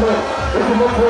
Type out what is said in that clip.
If you